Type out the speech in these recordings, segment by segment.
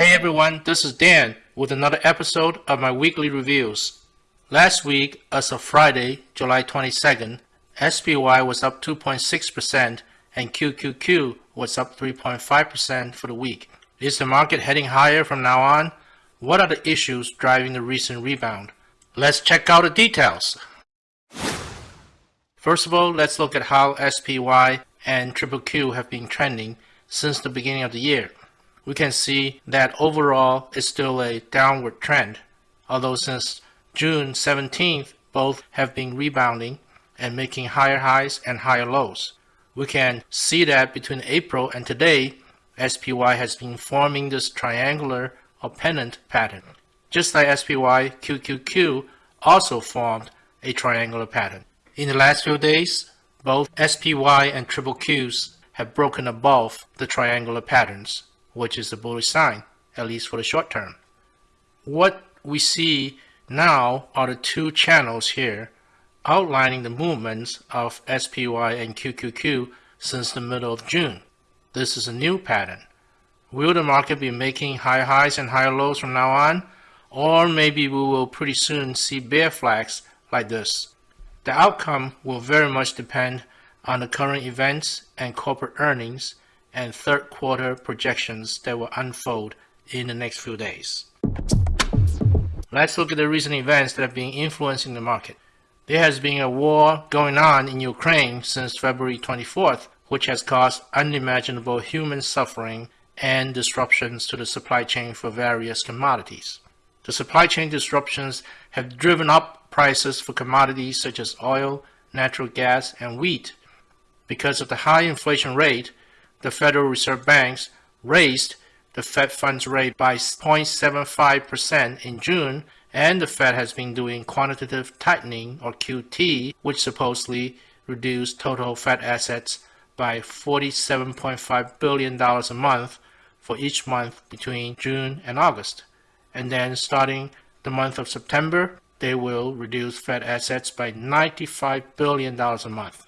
Hey everyone, this is Dan with another episode of my weekly reviews. Last week, as of Friday, July 22nd, SPY was up 2.6% and QQQ was up 3.5% for the week. Is the market heading higher from now on? What are the issues driving the recent rebound? Let's check out the details. First of all, let's look at how SPY and QQQ have been trending since the beginning of the year. We can see that overall it's still a downward trend, although since June 17th, both have been rebounding and making higher highs and higher lows. We can see that between April and today, SPY has been forming this triangular or pennant pattern. Just like SPY, QQQ also formed a triangular pattern. In the last few days, both SPY and triple Qs have broken above the triangular patterns, which is a bullish sign, at least for the short term. What we see now are the two channels here outlining the movements of SPY and QQQ since the middle of June. This is a new pattern. Will the market be making high highs and higher lows from now on? Or maybe we will pretty soon see bear flags like this. The outcome will very much depend on the current events and corporate earnings and third quarter projections that will unfold in the next few days. Let's look at the recent events that have been influencing the market. There has been a war going on in Ukraine since February 24th, which has caused unimaginable human suffering and disruptions to the supply chain for various commodities. The supply chain disruptions have driven up prices for commodities such as oil, natural gas, and wheat. Because of the high inflation rate, the Federal Reserve Banks raised the Fed funds rate by 0.75% in June, and the Fed has been doing quantitative tightening, or QT, which supposedly reduced total Fed assets by $47.5 billion a month for each month between June and August. And then starting the month of September, they will reduce Fed assets by $95 billion a month.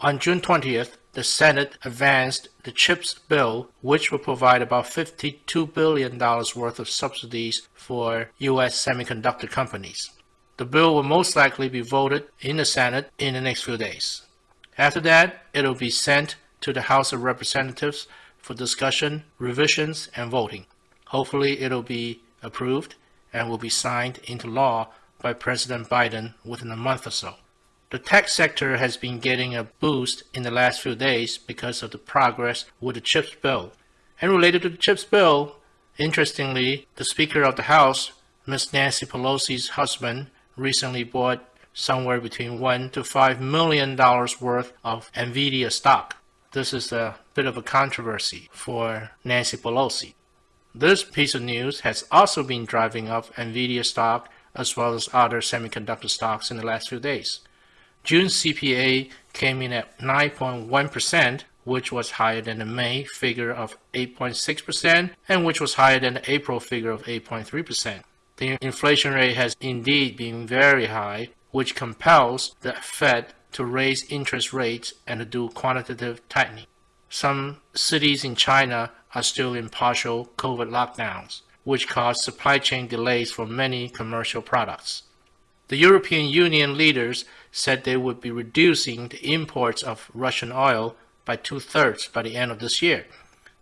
On June 20th, the Senate advanced the CHIPS bill, which will provide about $52 billion worth of subsidies for U.S. semiconductor companies. The bill will most likely be voted in the Senate in the next few days. After that, it will be sent to the House of Representatives for discussion, revisions, and voting. Hopefully, it will be approved and will be signed into law by President Biden within a month or so. The tech sector has been getting a boost in the last few days because of the progress with the CHIPS bill. And related to the CHIPS bill, interestingly, the Speaker of the House, Ms. Nancy Pelosi's husband, recently bought somewhere between one to five million dollars worth of Nvidia stock. This is a bit of a controversy for Nancy Pelosi. This piece of news has also been driving up Nvidia stock as well as other semiconductor stocks in the last few days. June CPI came in at 9.1%, which was higher than the May figure of 8.6% and which was higher than the April figure of 8.3%. The inflation rate has indeed been very high, which compels the Fed to raise interest rates and to do quantitative tightening. Some cities in China are still in partial COVID lockdowns which caused supply chain delays for many commercial products. The European Union leaders said they would be reducing the imports of Russian oil by two-thirds by the end of this year.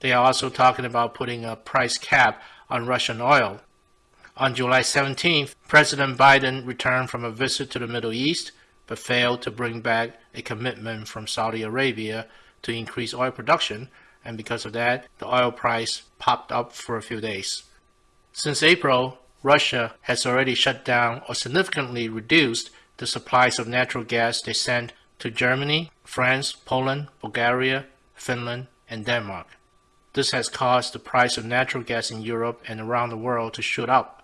They are also talking about putting a price cap on Russian oil. On July 17th, President Biden returned from a visit to the Middle East, but failed to bring back a commitment from Saudi Arabia to increase oil production, and because of that, the oil price popped up for a few days. Since April, Russia has already shut down or significantly reduced the supplies of natural gas they send to Germany, France, Poland, Bulgaria, Finland, and Denmark. This has caused the price of natural gas in Europe and around the world to shoot up.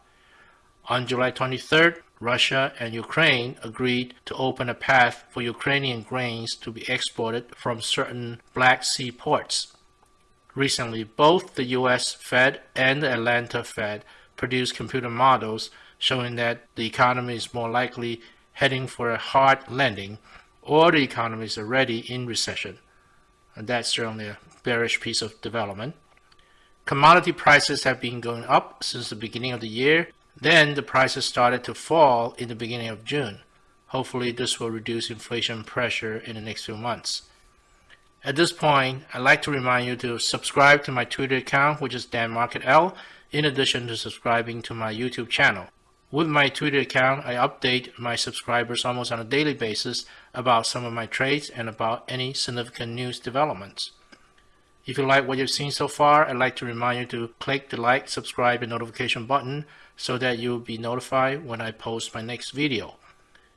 On July 23rd, Russia and Ukraine agreed to open a path for Ukrainian grains to be exported from certain Black Sea ports. Recently, both the US Fed and the Atlanta Fed produced computer models showing that the economy is more likely heading for a hard landing or the economy is already in recession. And that's certainly a bearish piece of development. Commodity prices have been going up since the beginning of the year. Then the prices started to fall in the beginning of June. Hopefully this will reduce inflation pressure in the next few months. At this point, I'd like to remind you to subscribe to my Twitter account, which is DanMarketL, in addition to subscribing to my YouTube channel. With my Twitter account, I update my subscribers almost on a daily basis about some of my trades and about any significant news developments. If you like what you've seen so far, I'd like to remind you to click the like, subscribe, and notification button so that you'll be notified when I post my next video.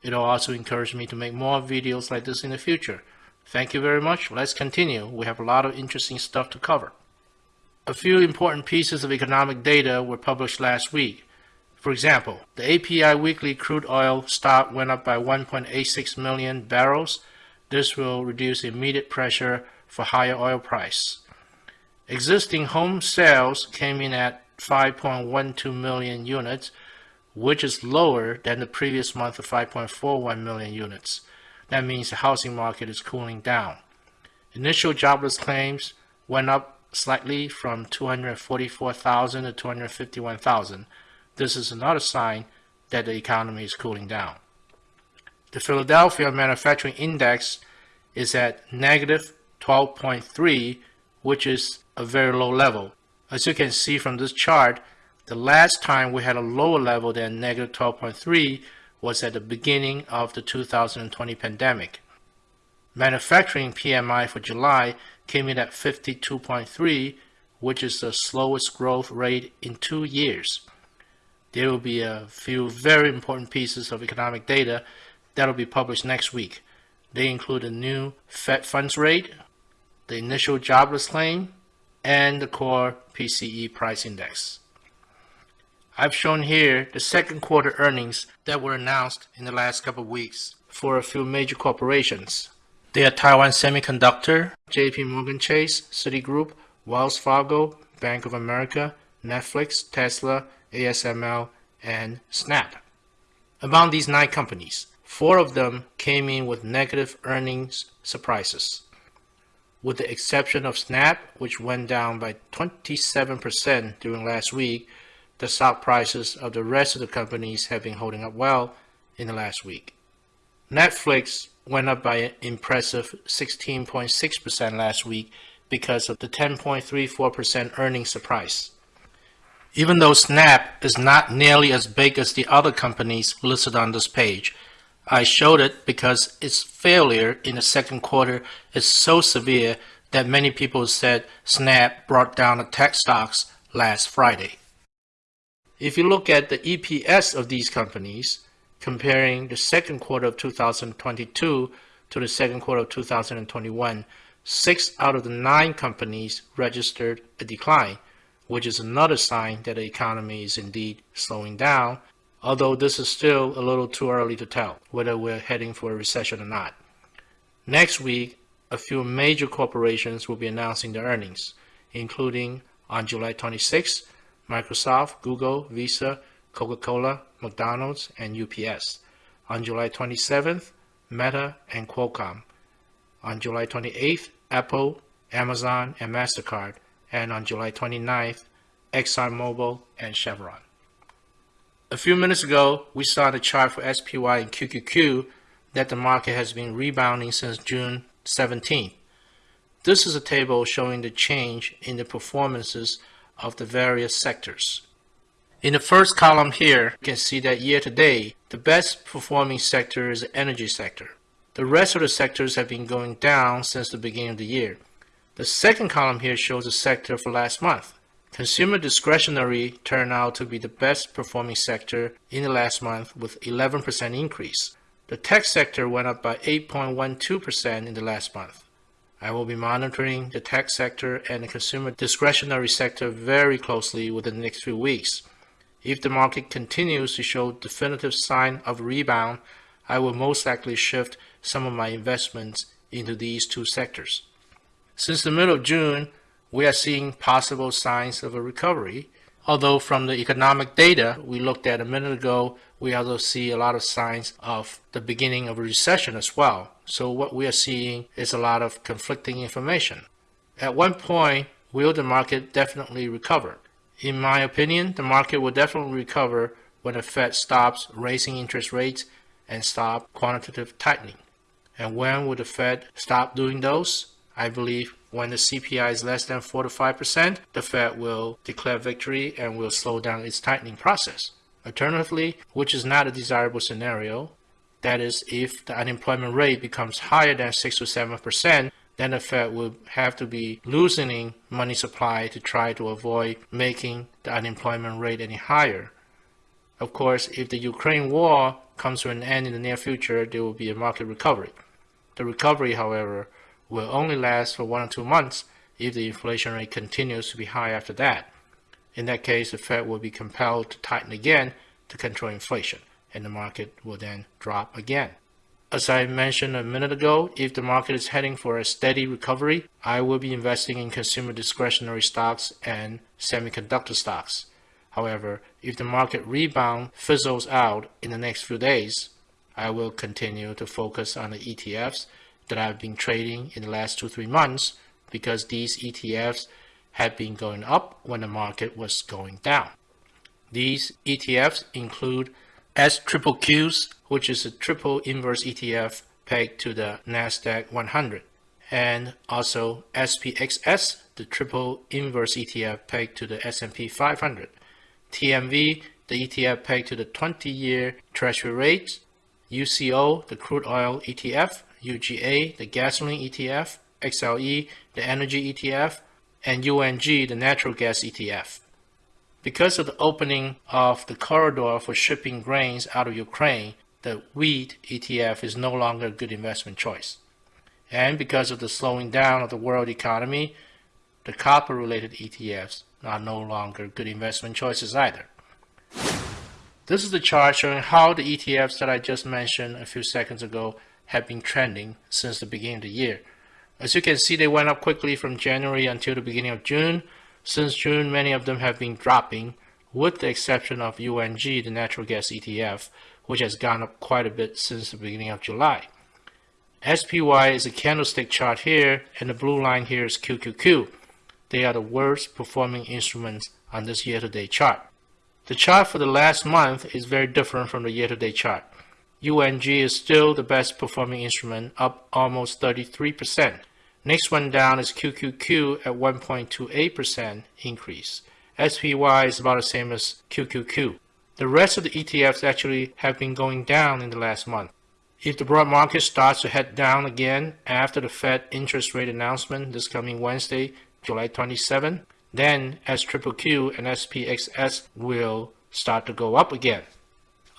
It'll also encourage me to make more videos like this in the future. Thank you very much. Let's continue. We have a lot of interesting stuff to cover. A few important pieces of economic data were published last week. For example, the API weekly crude oil stock went up by 1.86 million barrels. This will reduce immediate pressure for higher oil price. Existing home sales came in at 5.12 million units, which is lower than the previous month of 5.41 million units. That means the housing market is cooling down. Initial jobless claims went up slightly from 244,000 to 251,000. This is another sign that the economy is cooling down. The Philadelphia Manufacturing Index is at negative 12.3, which is a very low level. As you can see from this chart, the last time we had a lower level than negative 12.3 was at the beginning of the 2020 pandemic. Manufacturing PMI for July came in at 52.3, which is the slowest growth rate in two years there will be a few very important pieces of economic data that will be published next week. They include the new Fed funds rate, the initial jobless claim, and the core PCE price index. I've shown here the second quarter earnings that were announced in the last couple of weeks for a few major corporations. They are Taiwan Semiconductor, JP Morgan Chase, Citigroup, Wells Fargo, Bank of America, Netflix, Tesla, ASML, and Snap. Among these nine companies, four of them came in with negative earnings surprises. With the exception of Snap, which went down by 27% during last week, the stock prices of the rest of the companies have been holding up well in the last week. Netflix went up by an impressive 16.6% last week because of the 10.34% earnings surprise. Even though Snap is not nearly as big as the other companies listed on this page, I showed it because its failure in the second quarter is so severe that many people said Snap brought down the tech stocks last Friday. If you look at the EPS of these companies, comparing the second quarter of 2022 to the second quarter of 2021, six out of the nine companies registered a decline, which is another sign that the economy is indeed slowing down, although this is still a little too early to tell whether we're heading for a recession or not. Next week, a few major corporations will be announcing their earnings, including on July 26, Microsoft, Google, Visa, Coca-Cola, McDonald's, and UPS. On July 27th, Meta and Qualcomm. On July 28th, Apple, Amazon, and MasterCard and on July 29th, ExxonMobil and Chevron. A few minutes ago, we saw the chart for SPY and QQQ that the market has been rebounding since June 17th. This is a table showing the change in the performances of the various sectors. In the first column here, you can see that year to date, the best performing sector is the energy sector. The rest of the sectors have been going down since the beginning of the year. The second column here shows the sector for last month. Consumer discretionary turned out to be the best performing sector in the last month with 11% increase. The tech sector went up by 8.12% in the last month. I will be monitoring the tech sector and the consumer discretionary sector very closely within the next few weeks. If the market continues to show definitive sign of rebound, I will most likely shift some of my investments into these two sectors. Since the middle of June, we are seeing possible signs of a recovery. Although from the economic data we looked at a minute ago, we also see a lot of signs of the beginning of a recession as well. So what we are seeing is a lot of conflicting information. At one point, will the market definitely recover? In my opinion, the market will definitely recover when the Fed stops raising interest rates and stop quantitative tightening. And when will the Fed stop doing those? I believe when the CPI is less than 4 to 5%, the Fed will declare victory and will slow down its tightening process. Alternatively, which is not a desirable scenario, that is, if the unemployment rate becomes higher than 6 to 7%, then the Fed will have to be loosening money supply to try to avoid making the unemployment rate any higher. Of course, if the Ukraine war comes to an end in the near future, there will be a market recovery. The recovery, however, will only last for one or two months if the inflation rate continues to be high after that. In that case, the Fed will be compelled to tighten again to control inflation, and the market will then drop again. As I mentioned a minute ago, if the market is heading for a steady recovery, I will be investing in consumer discretionary stocks and semiconductor stocks. However, if the market rebound fizzles out in the next few days, I will continue to focus on the ETFs that I've been trading in the last two, three months because these ETFs had been going up when the market was going down. These ETFs include SQQQs, which is a triple inverse ETF pegged to the NASDAQ 100, and also SPXS, the triple inverse ETF pegged to the S&P 500, TMV, the ETF pegged to the 20-year Treasury rate, UCO, the crude oil ETF, UGA, the gasoline ETF, XLE, the energy ETF, and UNG, the natural gas ETF. Because of the opening of the corridor for shipping grains out of Ukraine, the wheat ETF is no longer a good investment choice. And because of the slowing down of the world economy, the copper-related ETFs are no longer good investment choices either. This is the chart showing how the ETFs that I just mentioned a few seconds ago have been trending since the beginning of the year. As you can see, they went up quickly from January until the beginning of June. Since June, many of them have been dropping, with the exception of UNG, the natural gas ETF, which has gone up quite a bit since the beginning of July. SPY is a candlestick chart here, and the blue line here is QQQ. They are the worst performing instruments on this year-to-date chart. The chart for the last month is very different from the year-to-date chart. UNG is still the best performing instrument, up almost 33%. Next one down is QQQ at 1.28% increase. SPY is about the same as QQQ. The rest of the ETFs actually have been going down in the last month. If the broad market starts to head down again after the Fed interest rate announcement this coming Wednesday, July 27, then SQQQ and SPXS will start to go up again.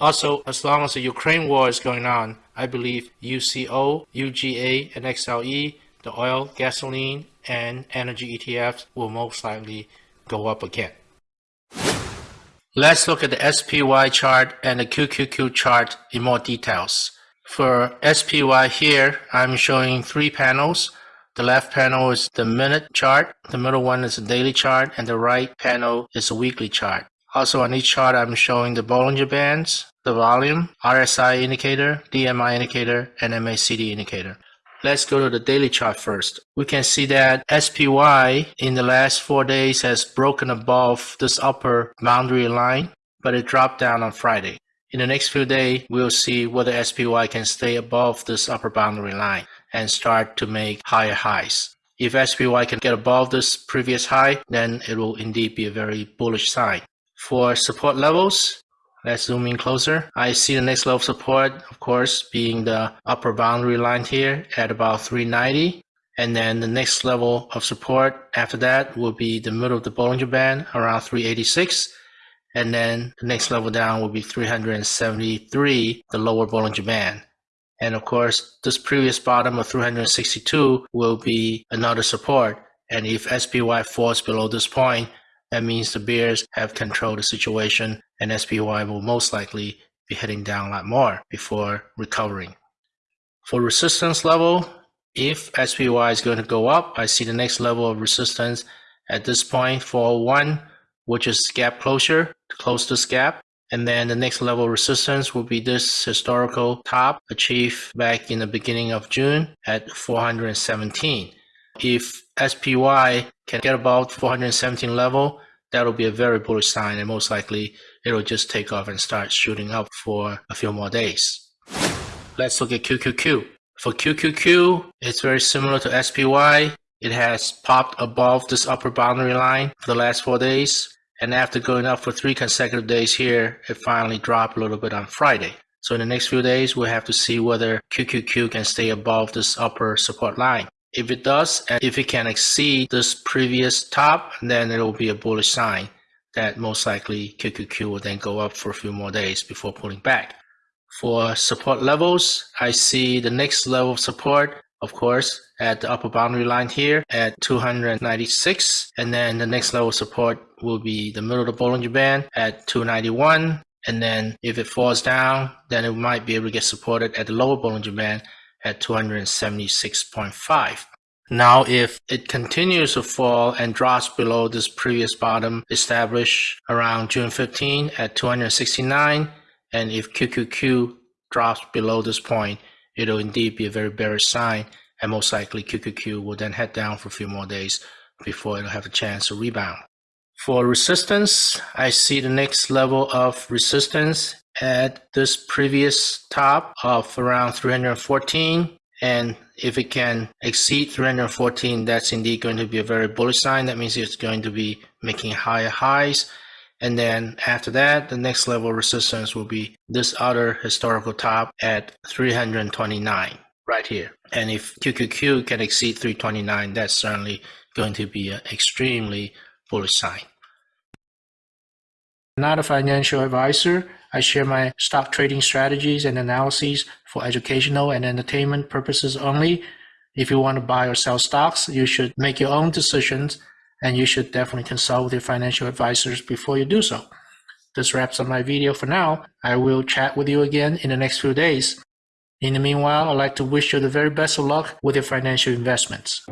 Also, as long as the Ukraine war is going on, I believe UCO, UGA, and XLE, the oil, gasoline, and energy ETFs will most likely go up again. Let's look at the SPY chart and the QQQ chart in more details. For SPY here, I'm showing three panels. The left panel is the minute chart, the middle one is the daily chart, and the right panel is a weekly chart. Also on each chart, I'm showing the Bollinger Bands, the volume, RSI indicator, DMI indicator, and MACD indicator. Let's go to the daily chart first. We can see that SPY in the last four days has broken above this upper boundary line, but it dropped down on Friday. In the next few days, we'll see whether SPY can stay above this upper boundary line and start to make higher highs. If SPY can get above this previous high, then it will indeed be a very bullish sign. For support levels, let's zoom in closer. I see the next level of support, of course, being the upper boundary line here at about 390. And then the next level of support after that will be the middle of the Bollinger Band around 386. And then the next level down will be 373, the lower Bollinger Band. And of course, this previous bottom of 362 will be another support. And if SPY falls below this point, that means the bears have controlled the situation and SPY will most likely be heading down a lot more before recovering. For resistance level, if SPY is going to go up, I see the next level of resistance at this point 401, which is gap closure to close this gap. And then the next level resistance will be this historical top achieved back in the beginning of June at 417. If SPY can get above 417 level, that'll be a very bullish sign and most likely it'll just take off and start shooting up for a few more days. Let's look at QQQ. For QQQ, it's very similar to SPY. It has popped above this upper boundary line for the last four days. And after going up for three consecutive days here, it finally dropped a little bit on Friday. So in the next few days, we'll have to see whether QQQ can stay above this upper support line. If it does, and if it can exceed this previous top, then it will be a bullish sign that most likely QQQ will then go up for a few more days before pulling back. For support levels, I see the next level of support, of course, at the upper boundary line here at 296. And then the next level of support will be the middle of the Bollinger Band at 291. And then if it falls down, then it might be able to get supported at the lower Bollinger Band at 276.5. Now, if it continues to fall and drops below this previous bottom established around June 15 at 269, and if QQQ drops below this point, it'll indeed be a very bearish sign, and most likely QQQ will then head down for a few more days before it'll have a chance to rebound. For resistance, I see the next level of resistance at this previous top of around 314 and if it can exceed 314 that's indeed going to be a very bullish sign. That means it's going to be making higher highs. And then after that the next level of resistance will be this other historical top at 329 right here. And if QQQ can exceed 329 that's certainly going to be an extremely bullish sign not a financial advisor I share my stock trading strategies and analyses for educational and entertainment purposes only. If you want to buy or sell stocks, you should make your own decisions and you should definitely consult with your financial advisors before you do so. This wraps up my video for now. I will chat with you again in the next few days. In the meanwhile, I'd like to wish you the very best of luck with your financial investments.